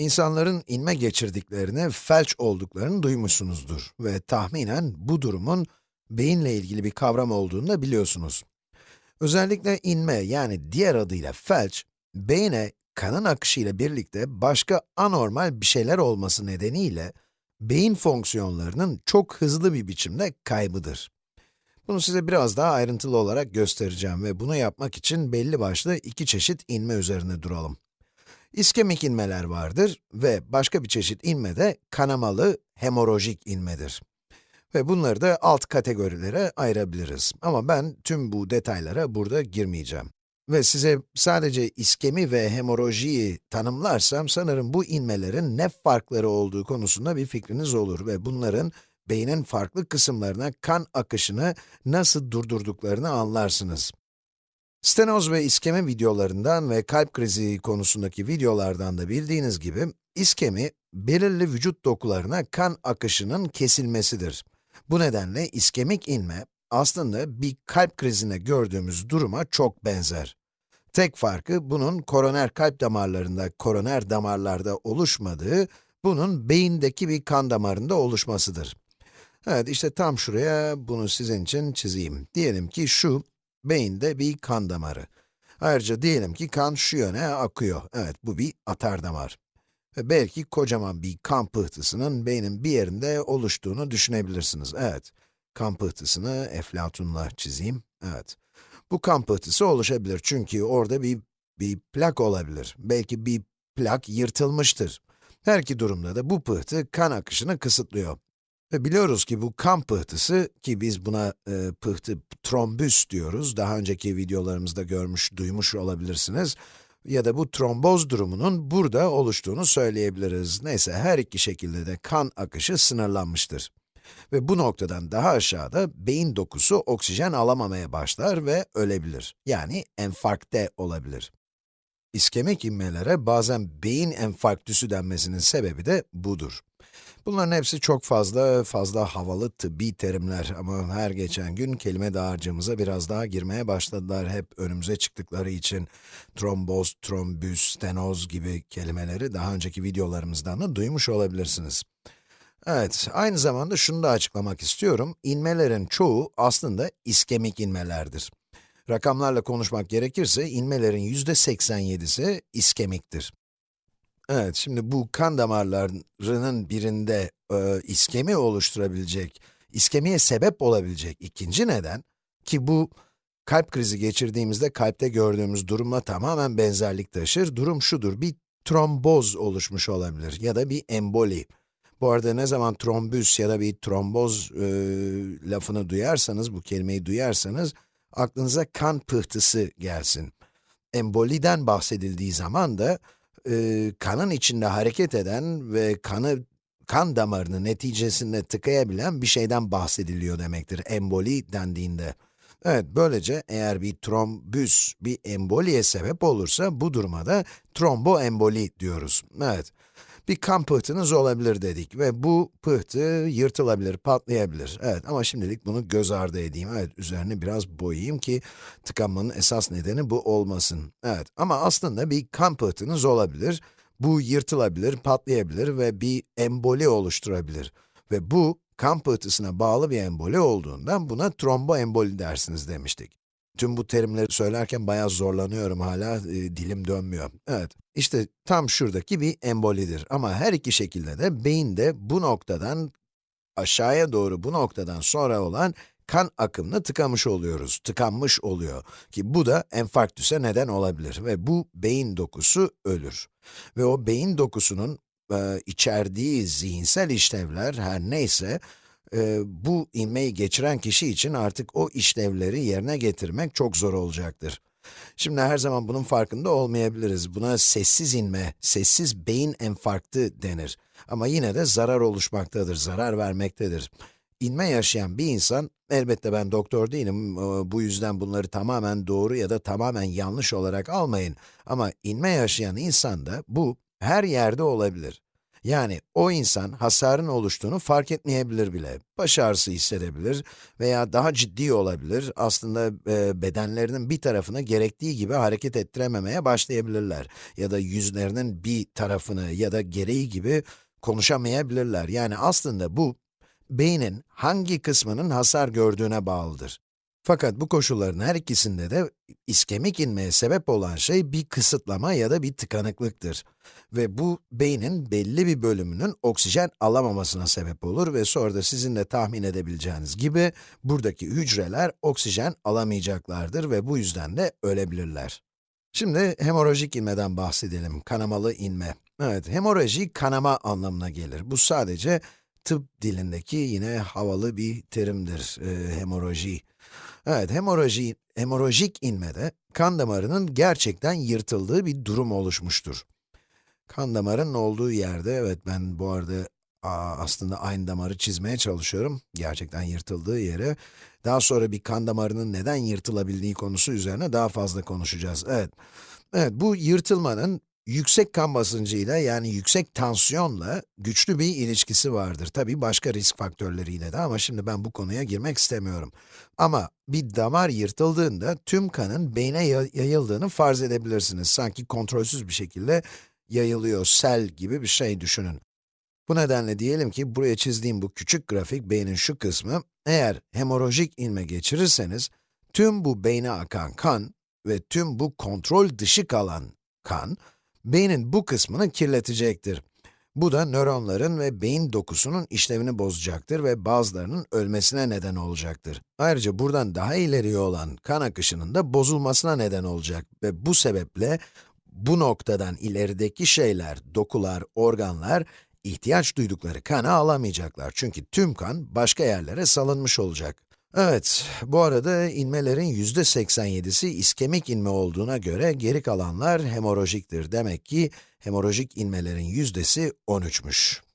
İnsanların inme geçirdiklerini, felç olduklarını duymuşsunuzdur ve tahminen bu durumun beyinle ilgili bir kavram olduğunu da biliyorsunuz. Özellikle inme yani diğer adıyla felç, beyne kanın akışı ile birlikte başka anormal bir şeyler olması nedeniyle beyin fonksiyonlarının çok hızlı bir biçimde kaybıdır. Bunu size biraz daha ayrıntılı olarak göstereceğim ve bunu yapmak için belli başlı iki çeşit inme üzerine duralım. İskemik inmeler vardır ve başka bir çeşit inme de kanamalı hemorojik inmedir. Ve bunları da alt kategorilere ayırabiliriz. Ama ben tüm bu detaylara burada girmeyeceğim. Ve size sadece iskemi ve hemorojiyi tanımlarsam sanırım bu inmelerin ne farkları olduğu konusunda bir fikriniz olur ve bunların beynin farklı kısımlarına kan akışını nasıl durdurduklarını anlarsınız. Stenoz ve iskemi videolarından ve kalp krizi konusundaki videolardan da bildiğiniz gibi, iskemi, belirli vücut dokularına kan akışının kesilmesidir. Bu nedenle iskemik inme, aslında bir kalp krizine gördüğümüz duruma çok benzer. Tek farkı, bunun koroner kalp damarlarında, koroner damarlarda oluşmadığı, bunun beyindeki bir kan damarında oluşmasıdır. Evet, işte tam şuraya bunu sizin için çizeyim. Diyelim ki şu, beyinde bir kan damarı. Ayrıca diyelim ki kan şu yöne akıyor. Evet, bu bir atar damar. Ve belki kocaman bir kan pıhtısının beynin bir yerinde oluştuğunu düşünebilirsiniz. Evet, kan pıhtısını Eflatun'la çizeyim. Evet, bu kan pıhtısı oluşabilir çünkü orada bir, bir plak olabilir. Belki bir plak yırtılmıştır. Her iki durumda da bu pıhtı kan akışını kısıtlıyor. Ve biliyoruz ki bu kan pıhtısı, ki biz buna e, pıhtı trombüs diyoruz, daha önceki videolarımızda görmüş, duymuş olabilirsiniz. Ya da bu tromboz durumunun burada oluştuğunu söyleyebiliriz. Neyse, her iki şekilde de kan akışı sınırlanmıştır. Ve bu noktadan daha aşağıda beyin dokusu oksijen alamamaya başlar ve ölebilir. Yani enfarkte olabilir. İskemik inmelere bazen beyin enfarktüsü denmesinin sebebi de budur. Bunların hepsi çok fazla, fazla havalı tıbbi terimler ama her geçen gün kelime dağarcığımıza biraz daha girmeye başladılar. Hep önümüze çıktıkları için tromboz, trombüs, stenoz gibi kelimeleri daha önceki videolarımızdan da duymuş olabilirsiniz. Evet, aynı zamanda şunu da açıklamak istiyorum. İnmelerin çoğu aslında iskemik inmelerdir. Rakamlarla konuşmak gerekirse, inmelerin yüzde 87'si iskemiktir. Evet, şimdi bu kan damarlarının birinde e, iskemi oluşturabilecek, iskemiye sebep olabilecek ikinci neden, ki bu kalp krizi geçirdiğimizde kalpte gördüğümüz durumla tamamen benzerlik taşır. Durum şudur, bir tromboz oluşmuş olabilir ya da bir emboli. Bu arada ne zaman trombüs ya da bir tromboz e, lafını duyarsanız, bu kelimeyi duyarsanız, aklınıza kan pıhtısı gelsin. Emboliden bahsedildiği zaman da, e, kanın içinde hareket eden ve kanı kan damarını neticesinde tıkayabilen bir şeyden bahsediliyor demektir emboli dendiğinde. Evet, böylece eğer bir trombüs bir emboliye sebep olursa bu duruma da tromboemboli diyoruz. Evet bir kan pıhtınız olabilir dedik ve bu pıhtı yırtılabilir, patlayabilir. Evet ama şimdilik bunu göz ardı edeyim. Evet, üzerini biraz boyayayım ki tıkanmanın esas nedeni bu olmasın. Evet ama aslında bir kan pıhtınız olabilir. Bu yırtılabilir, patlayabilir ve bir emboli oluşturabilir. Ve bu kan pıhtısına bağlı bir emboli olduğundan buna tromboemboli dersiniz demiştik. Tüm bu terimleri söylerken bayağı zorlanıyorum hala, e, dilim dönmüyor. Evet, işte tam şuradaki bir embolidir. Ama her iki şekilde de beyinde bu noktadan aşağıya doğru bu noktadan sonra olan kan akımını tıkamış oluyoruz, tıkanmış oluyor. Ki bu da enfarktüse neden olabilir ve bu beyin dokusu ölür. Ve o beyin dokusunun e, içerdiği zihinsel işlevler her neyse, e, bu inmeyi geçiren kişi için artık o işlevleri yerine getirmek çok zor olacaktır. Şimdi her zaman bunun farkında olmayabiliriz. Buna sessiz inme, sessiz beyin enfarktı denir. Ama yine de zarar oluşmaktadır, zarar vermektedir. İnme yaşayan bir insan, elbette ben doktor değilim, bu yüzden bunları tamamen doğru ya da tamamen yanlış olarak almayın. Ama inme yaşayan insanda bu her yerde olabilir. Yani o insan hasarın oluştuğunu fark etmeyebilir bile. Baş ağrısı hissedebilir veya daha ciddi olabilir. Aslında e, bedenlerinin bir tarafını gerektiği gibi hareket ettirememeye başlayabilirler. Ya da yüzlerinin bir tarafını ya da gereği gibi konuşamayabilirler. Yani aslında bu, beynin hangi kısmının hasar gördüğüne bağlıdır. Fakat bu koşulların her ikisinde de iskemik inmeye sebep olan şey bir kısıtlama ya da bir tıkanıklıktır. Ve bu, beynin belli bir bölümünün oksijen alamamasına sebep olur ve sonra da sizin de tahmin edebileceğiniz gibi, buradaki hücreler oksijen alamayacaklardır ve bu yüzden de ölebilirler. Şimdi hemorajik inmeden bahsedelim, kanamalı inme. Evet, hemoraji kanama anlamına gelir. Bu sadece tıp dilindeki yine havalı bir terimdir, e, hemoraji. Evet, hemoraji, hemorajik inmede kan damarının gerçekten yırtıldığı bir durum oluşmuştur. Kan damarının olduğu yerde, evet ben bu arada aa, aslında aynı damarı çizmeye çalışıyorum. Gerçekten yırtıldığı yere. Daha sonra bir kan damarının neden yırtılabildiği konusu üzerine daha fazla konuşacağız. Evet, evet bu yırtılmanın yüksek kan basıncıyla yani yüksek tansiyonla güçlü bir ilişkisi vardır. Tabii başka risk faktörleriyle de ama şimdi ben bu konuya girmek istemiyorum. Ama bir damar yırtıldığında tüm kanın beyne yayıldığını farz edebilirsiniz. Sanki kontrolsüz bir şekilde yayılıyor, sel gibi bir şey düşünün. Bu nedenle diyelim ki buraya çizdiğim bu küçük grafik beynin şu kısmı, eğer hemorajik inme geçirirseniz, tüm bu beyne akan kan ve tüm bu kontrol dışı kalan kan, beynin bu kısmını kirletecektir. Bu da nöronların ve beyin dokusunun işlevini bozacaktır ve bazılarının ölmesine neden olacaktır. Ayrıca buradan daha ileriye olan kan akışının da bozulmasına neden olacak ve bu sebeple bu noktadan ilerideki şeyler, dokular, organlar ihtiyaç duydukları kanı alamayacaklar. Çünkü tüm kan başka yerlere salınmış olacak. Evet, bu arada inmelerin yüzde 87'si iskemik inme olduğuna göre geri kalanlar hemorajiktir. Demek ki hemorajik inmelerin yüzdesi 13'müş.